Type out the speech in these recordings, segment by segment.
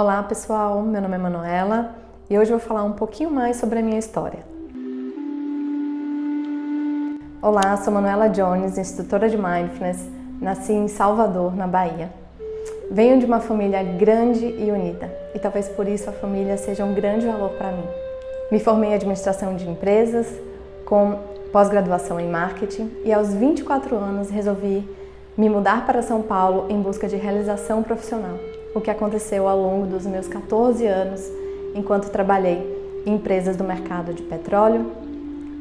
Olá pessoal, meu nome é Manuela e hoje eu vou falar um pouquinho mais sobre a minha história. Olá, sou Manuela Jones, instrutora de Mindfulness, nasci em Salvador, na Bahia. Venho de uma família grande e unida e talvez por isso a família seja um grande valor para mim. Me formei em administração de empresas, com pós-graduação em marketing e aos 24 anos resolvi me mudar para São Paulo em busca de realização profissional, o que aconteceu ao longo dos meus 14 anos enquanto trabalhei em empresas do mercado de petróleo,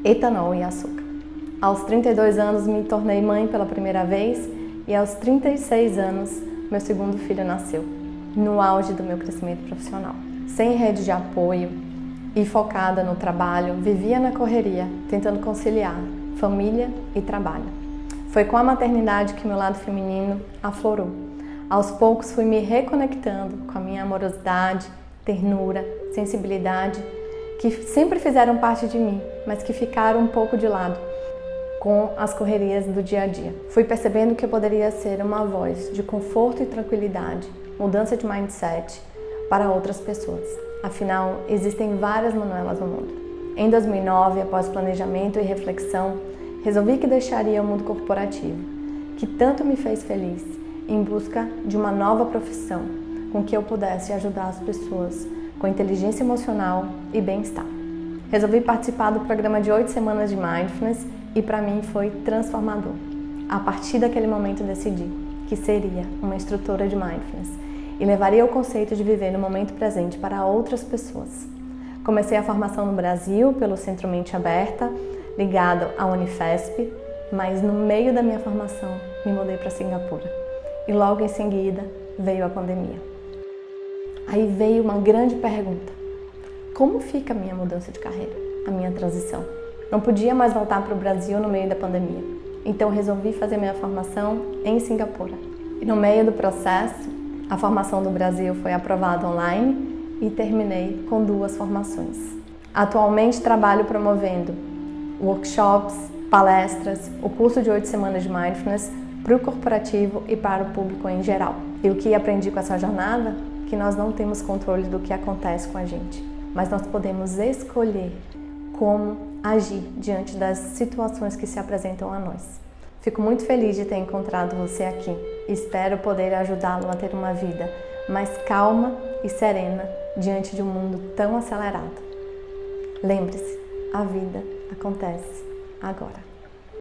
etanol e açúcar. Aos 32 anos me tornei mãe pela primeira vez e aos 36 anos meu segundo filho nasceu, no auge do meu crescimento profissional. Sem rede de apoio e focada no trabalho, vivia na correria, tentando conciliar família e trabalho. Foi com a maternidade que meu lado feminino aflorou. Aos poucos fui me reconectando com a minha amorosidade, ternura, sensibilidade, que sempre fizeram parte de mim, mas que ficaram um pouco de lado com as correrias do dia a dia. Fui percebendo que eu poderia ser uma voz de conforto e tranquilidade, mudança de mindset para outras pessoas. Afinal, existem várias Manuelas no mundo. Em 2009, após planejamento e reflexão, resolvi que deixaria o mundo corporativo, que tanto me fez feliz, em busca de uma nova profissão com que eu pudesse ajudar as pessoas com inteligência emocional e bem-estar. Resolvi participar do programa de oito semanas de Mindfulness e para mim foi transformador. A partir daquele momento decidi que seria uma instrutora de Mindfulness e levaria o conceito de viver no momento presente para outras pessoas. Comecei a formação no Brasil pelo Centro Mente Aberta, ligado à Unifesp, mas no meio da minha formação me mudei para Singapura. E logo em seguida veio a pandemia. Aí veio uma grande pergunta: como fica a minha mudança de carreira, a minha transição? Não podia mais voltar para o Brasil no meio da pandemia, então resolvi fazer minha formação em Singapura. E no meio do processo, a formação do Brasil foi aprovada online e terminei com duas formações. Atualmente trabalho promovendo workshops, palestras, o curso de oito semanas de Mindfulness para o corporativo e para o público em geral. E o que aprendi com essa jornada? Que nós não temos controle do que acontece com a gente, mas nós podemos escolher como agir diante das situações que se apresentam a nós. Fico muito feliz de ter encontrado você aqui. Espero poder ajudá-lo a ter uma vida mais calma e serena diante de um mundo tão acelerado. Lembre-se, a vida acontece agora.